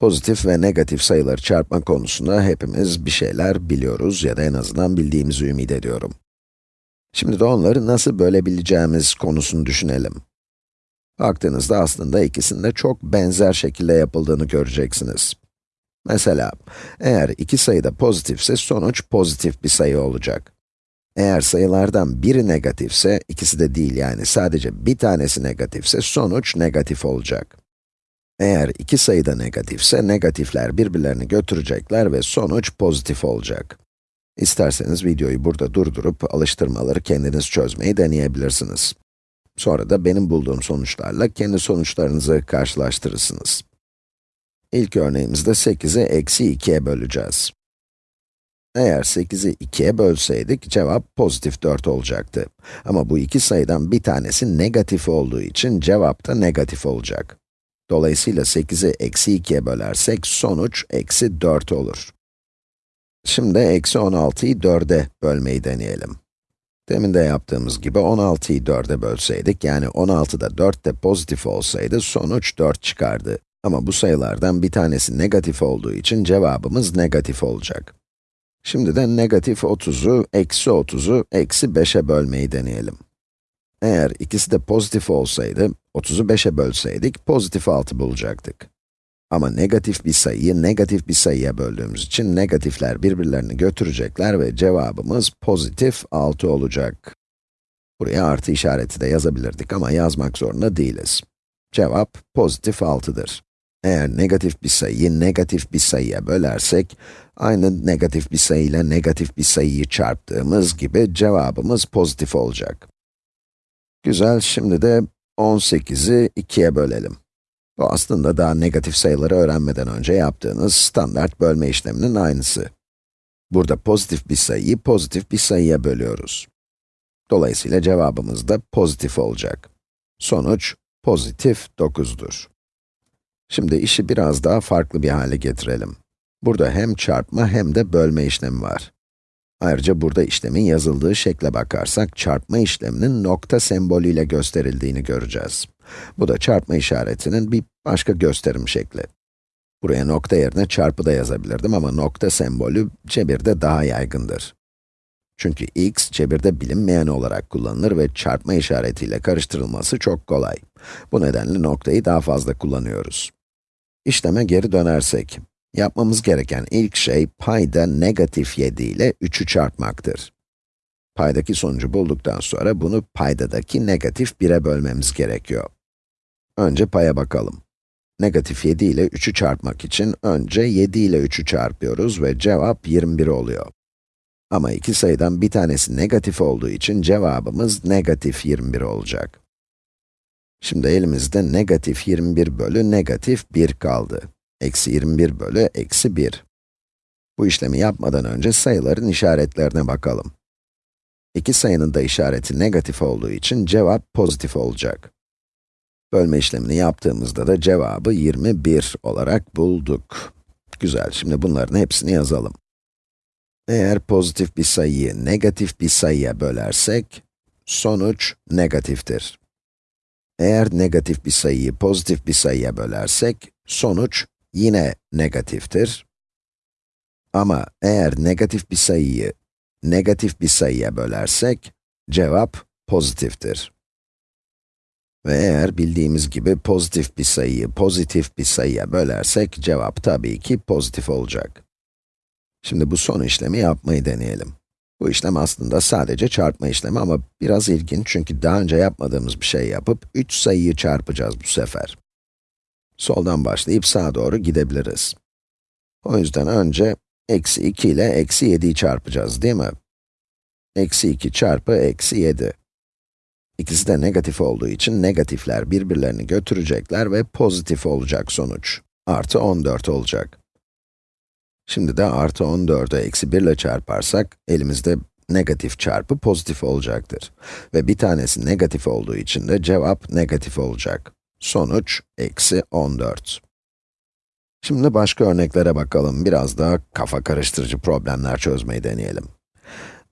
Pozitif ve negatif sayıları çarpma konusunda hepimiz bir şeyler biliyoruz ya da en azından bildiğimizi ümit ediyorum. Şimdi de onları nasıl bölebileceğimiz konusunu düşünelim. Baktığınızda aslında ikisinde çok benzer şekilde yapıldığını göreceksiniz. Mesela, eğer iki sayı da pozitifse sonuç pozitif bir sayı olacak. Eğer sayılardan biri negatifse, ikisi de değil yani sadece bir tanesi negatifse sonuç negatif olacak. Eğer iki sayı da negatifse, negatifler birbirlerini götürecekler ve sonuç pozitif olacak. İsterseniz videoyu burada durdurup alıştırmaları kendiniz çözmeyi deneyebilirsiniz. Sonra da benim bulduğum sonuçlarla kendi sonuçlarınızı karşılaştırırsınız. İlk örneğimizde 8'i eksi 2'ye böleceğiz. Eğer 8'i 2'ye bölseydik, cevap pozitif 4 olacaktı. Ama bu iki sayıdan bir tanesi negatif olduğu için cevap da negatif olacak. Dolayısıyla 8'i eksi 2'ye bölersek sonuç eksi 4 olur. Şimdi eksi 16'yı 4'e bölmeyi deneyelim. Demin de yaptığımız gibi 16'yı 4'e bölseydik, yani 16'da 4 de pozitif olsaydı sonuç 4 çıkardı. Ama bu sayılardan bir tanesi negatif olduğu için cevabımız negatif olacak. Şimdi de negatif 30'u, eksi 30'u, eksi 5'e bölmeyi deneyelim. Eğer ikisi de pozitif olsaydı, 30'u 5'e bölseydik, pozitif 6 bulacaktık. Ama negatif bir sayıyı negatif bir sayıya böldüğümüz için negatifler birbirlerini götürecekler ve cevabımız pozitif 6 olacak. Buraya artı işareti de yazabilirdik ama yazmak zorunda değiliz. Cevap pozitif 6'dır. Eğer negatif bir sayıyı negatif bir sayıya bölersek, aynı negatif bir sayı ile negatif bir sayıyı çarptığımız gibi cevabımız pozitif olacak. Güzel, şimdi de 18'i 2'ye bölelim. Bu aslında daha negatif sayıları öğrenmeden önce yaptığınız standart bölme işleminin aynısı. Burada pozitif bir sayıyı pozitif bir sayıya bölüyoruz. Dolayısıyla cevabımız da pozitif olacak. Sonuç, pozitif 9'dur. Şimdi işi biraz daha farklı bir hale getirelim. Burada hem çarpma hem de bölme işlemi var. Ayrıca burada işlemin yazıldığı şekle bakarsak, çarpma işleminin nokta sembolüyle gösterildiğini göreceğiz. Bu da çarpma işaretinin bir başka gösterim şekli. Buraya nokta yerine çarpı da yazabilirdim ama nokta sembolü cebirde daha yaygındır. Çünkü x cebirde bilinmeyen olarak kullanılır ve çarpma işaretiyle karıştırılması çok kolay. Bu nedenle noktayı daha fazla kullanıyoruz. İşleme geri dönersek, yapmamız gereken ilk şey payda negatif 7 ile 3'ü çarpmaktır. Paydaki sonucu bulduktan sonra bunu paydadaki negatif 1'e bölmemiz gerekiyor. Önce paya bakalım. Negatif 7 ile 3'ü çarpmak için önce 7 ile 3'ü çarpıyoruz ve cevap 21 oluyor. Ama iki sayıdan bir tanesi negatif olduğu için cevabımız negatif 21 olacak. Şimdi elimizde negatif 21 bölü negatif 1 kaldı. Eksi 21 bölü eksi 1. Bu işlemi yapmadan önce sayıların işaretlerine bakalım. İki sayının da işareti negatif olduğu için cevap pozitif olacak. Bölme işlemini yaptığımızda da cevabı 21 olarak bulduk. Güzel, şimdi bunların hepsini yazalım. Eğer pozitif bir sayıyı negatif bir sayıya bölersek, sonuç negatiftir. Eğer negatif bir sayıyı pozitif bir sayıya bölersek, sonuç yine negatiftir. Ama eğer negatif bir sayıyı negatif bir sayıya bölersek, cevap pozitiftir. Ve eğer bildiğimiz gibi pozitif bir sayıyı pozitif bir sayıya bölersek, cevap tabii ki pozitif olacak. Şimdi bu son işlemi yapmayı deneyelim. Bu işlem aslında sadece çarpma işlemi ama biraz ilginç çünkü daha önce yapmadığımız bir şey yapıp 3 sayıyı çarpacağız bu sefer. Soldan başlayıp sağa doğru gidebiliriz. O yüzden önce eksi 2 ile eksi 7'yi çarpacağız değil mi? Eksi 2 çarpı eksi 7. İkisi de negatif olduğu için negatifler birbirlerini götürecekler ve pozitif olacak sonuç. Artı 14 olacak. Şimdi de artı 14'ü eksi 1 ile çarparsak, elimizde negatif çarpı pozitif olacaktır. Ve bir tanesi negatif olduğu için de cevap negatif olacak. Sonuç, eksi 14. Şimdi başka örneklere bakalım, biraz daha kafa karıştırıcı problemler çözmeyi deneyelim.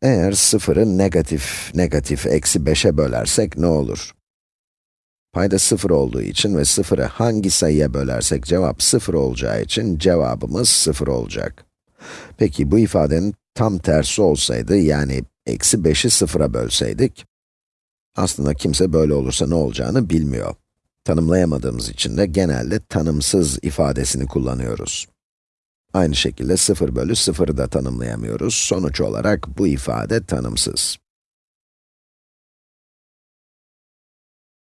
Eğer sıfırı negatif, negatif, eksi 5'e bölersek ne olur? Payda 0 olduğu için ve 0'ı hangi sayıya bölersek cevap 0 olacağı için cevabımız 0 olacak. Peki bu ifadenin tam tersi olsaydı, yani eksi 5'i 0'a bölseydik, aslında kimse böyle olursa ne olacağını bilmiyor. Tanımlayamadığımız için de genelde tanımsız ifadesini kullanıyoruz. Aynı şekilde 0 bölü 0'ı da tanımlayamıyoruz. Sonuç olarak bu ifade tanımsız.